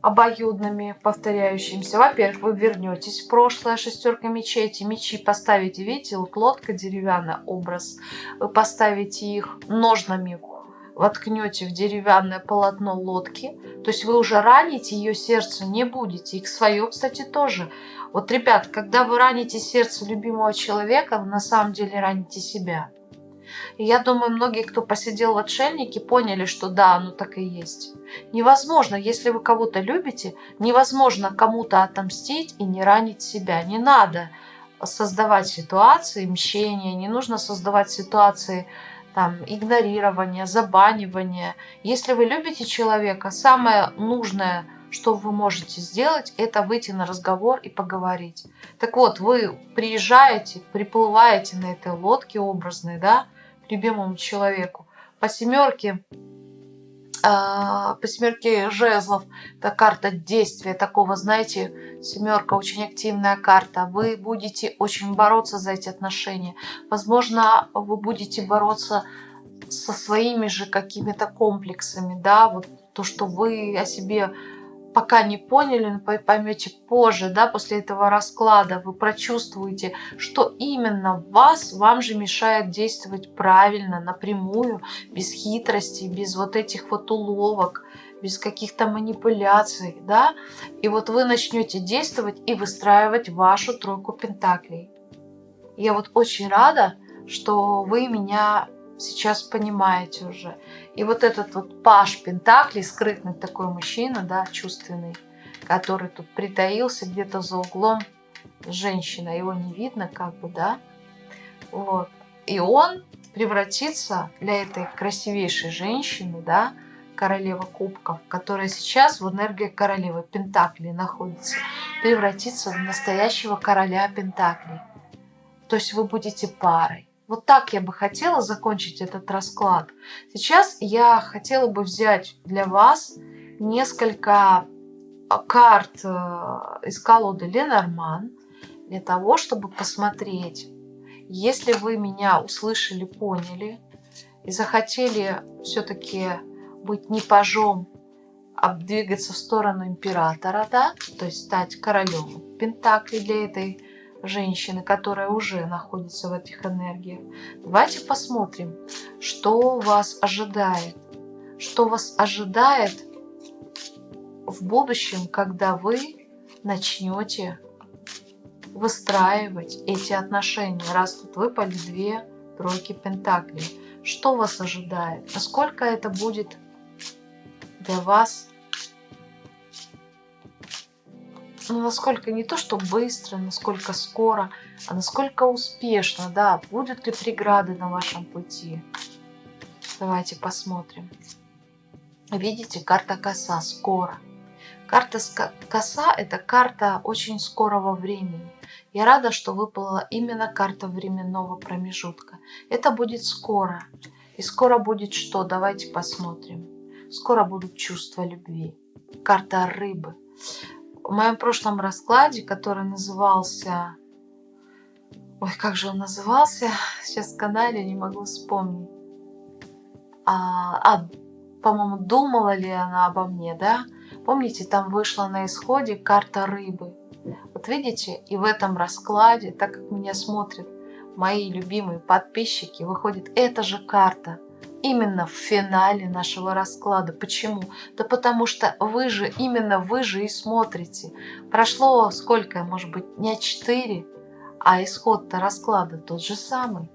Speaker 1: обоюдными, повторяющимися. Во-первых, вы вернетесь в прошлое, шестерка мечей, эти мечи поставите, видите, вот лодка деревянный образ, вы поставите их ножнами, воткнете в деревянное полотно лодки, то есть вы уже ранить ее сердце не будете, и к свое, кстати, тоже. Вот, ребят, когда вы раните сердце любимого человека, вы на самом деле раните себя. Я думаю, многие, кто посидел в отшельнике, поняли, что да, оно так и есть. Невозможно, если вы кого-то любите, невозможно кому-то отомстить и не ранить себя. Не надо создавать ситуации мщения, не нужно создавать ситуации там, игнорирования, забанивания. Если вы любите человека, самое нужное, что вы можете сделать, это выйти на разговор и поговорить. Так вот, вы приезжаете, приплываете на этой лодке образной, да, любимому человеку. По семерке, а, по семерке жезлов, это карта действия такого, знаете, семерка очень активная карта. Вы будете очень бороться за эти отношения. Возможно, вы будете бороться со своими же какими-то комплексами, да, вот то, что вы о себе пока не поняли, но поймете позже, да, после этого расклада, вы прочувствуете, что именно вас, вам же мешает действовать правильно, напрямую, без хитрости, без вот этих вот уловок, без каких-то манипуляций, да, и вот вы начнете действовать и выстраивать вашу тройку пентаклей. Я вот очень рада, что вы меня сейчас понимаете уже. И вот этот вот паш Пентакли, скрытный такой мужчина, да, чувственный, который тут притаился где-то за углом, женщина, его не видно как бы, да, вот. И он превратится для этой красивейшей женщины, да, королева кубков, которая сейчас в энергии королевы Пентакли находится, превратится в настоящего короля Пентаклей. То есть вы будете парой. Вот так я бы хотела закончить этот расклад. Сейчас я хотела бы взять для вас несколько а, карт э, из колоды Ленорман для того, чтобы посмотреть, если вы меня услышали, поняли и захотели все-таки быть не пажом, а двигаться в сторону императора, да, то есть стать королем Пентакли для этой женщины, которая уже находится в этих энергиях. Давайте посмотрим, что вас ожидает. Что вас ожидает в будущем, когда вы начнете выстраивать эти отношения, раз тут выпали две тройки пентаклей. Что вас ожидает? Насколько это будет для вас ну, насколько не то, что быстро, насколько скоро, а насколько успешно, да, будут ли преграды на вашем пути. Давайте посмотрим. Видите, карта коса, скоро. Карта коса – это карта очень скорого времени. Я рада, что выпала именно карта временного промежутка. Это будет скоро. И скоро будет что? Давайте посмотрим. Скоро будут чувства любви. Карта рыбы в моем прошлом раскладе, который назывался... Ой, как же он назывался? Сейчас в канале не могу вспомнить. А, а по-моему, думала ли она обо мне, да? Помните, там вышла на исходе карта рыбы. Вот видите, и в этом раскладе, так как меня смотрят мои любимые подписчики, выходит эта же карта – именно в финале нашего расклада. Почему? Да потому что вы же, именно вы же и смотрите. Прошло сколько, может быть, не 4, а исход-то расклада тот же самый.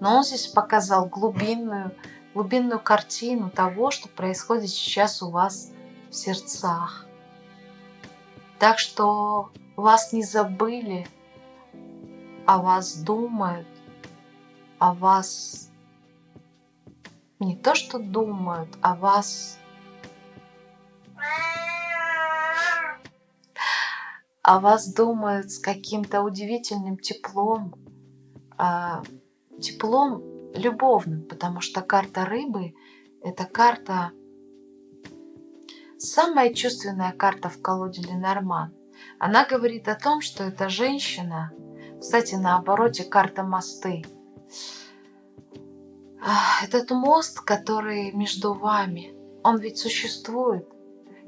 Speaker 1: Но он здесь показал глубинную, глубинную картину того, что происходит сейчас у вас в сердцах. Так что вас не забыли, о вас думают, о вас не то, что думают о вас, о вас думают с каким-то удивительным теплом, а, теплом любовным, потому что карта рыбы – это карта самая чувственная карта в колоде Ленорман. Она говорит о том, что эта женщина, кстати, на обороте карта мосты. Этот мост, который между вами, он ведь существует,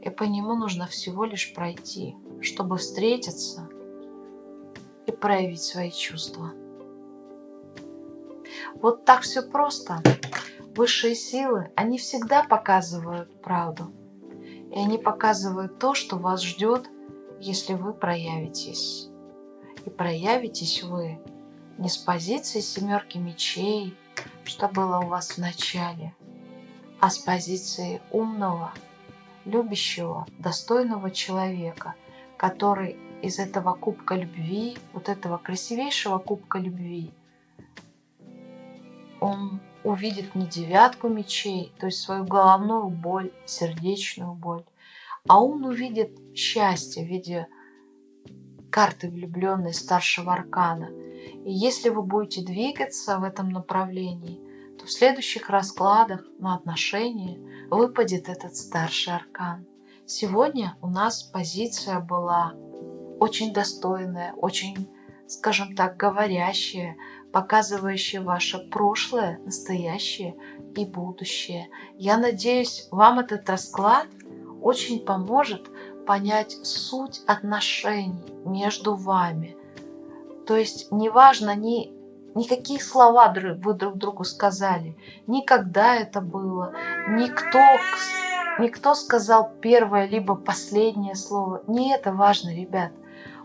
Speaker 1: и по нему нужно всего лишь пройти, чтобы встретиться и проявить свои чувства. Вот так все просто. Высшие силы, они всегда показывают правду. И они показывают то, что вас ждет, если вы проявитесь. И проявитесь вы не с позиции семерки мечей, что было у вас в начале, а с позиции умного, любящего, достойного человека, который из этого кубка любви, вот этого красивейшего кубка любви, он увидит не девятку мечей, то есть свою головную боль, сердечную боль, а он увидит счастье в виде карты влюбленной старшего аркана. И если вы будете двигаться в этом направлении, то в следующих раскладах на отношения выпадет этот старший аркан. Сегодня у нас позиция была очень достойная, очень, скажем так, говорящая, показывающая ваше прошлое, настоящее и будущее. Я надеюсь, вам этот расклад очень поможет понять суть отношений между вами. То есть неважно ни, никакие слова вы друг другу сказали, никогда это было, никто, никто сказал первое либо последнее слово. Не это важно, ребят.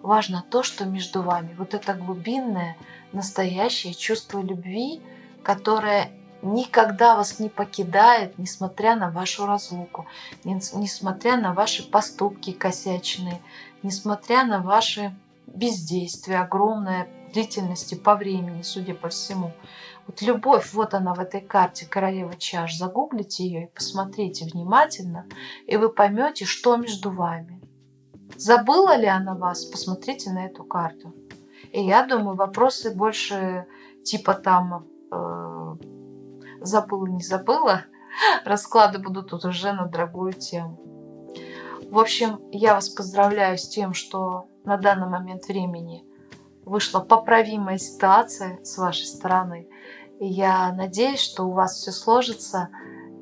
Speaker 1: Важно то, что между вами. Вот это глубинное, настоящее чувство любви, которое никогда вас не покидает, несмотря на вашу разлуку, несмотря на ваши поступки косячные, несмотря на ваши бездействия, огромная длительности по времени, судя по всему. Вот любовь, вот она в этой карте королева чаш. Загуглите ее и посмотрите внимательно, и вы поймете, что между вами. Забыла ли она вас? Посмотрите на эту карту. И я думаю, вопросы больше типа там э, забыла, не забыла. Расклады будут уже на другую тему. В общем, я вас поздравляю с тем, что на данный момент времени вышла поправимая ситуация с вашей стороны. И я надеюсь, что у вас все сложится.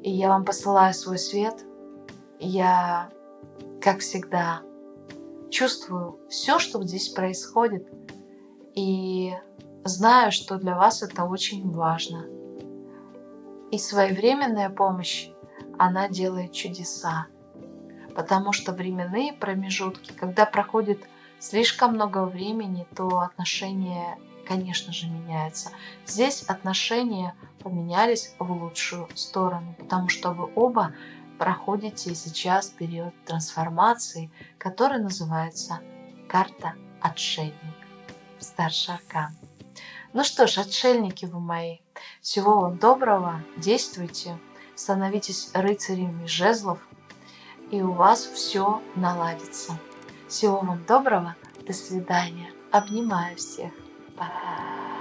Speaker 1: И я вам посылаю свой свет. Я, как всегда, чувствую все, что здесь происходит. И знаю, что для вас это очень важно. И своевременная помощь, она делает чудеса. Потому что временные промежутки, когда проходит слишком много времени, то отношения, конечно же, меняются. Здесь отношения поменялись в лучшую сторону, потому что вы оба проходите сейчас период трансформации, который называется карта отшельник, старший аркан. Ну что ж, отшельники вы мои, всего вам доброго, действуйте, становитесь рыцарями жезлов, и у вас все наладится. Всего вам доброго, до свидания, обнимаю всех, пока.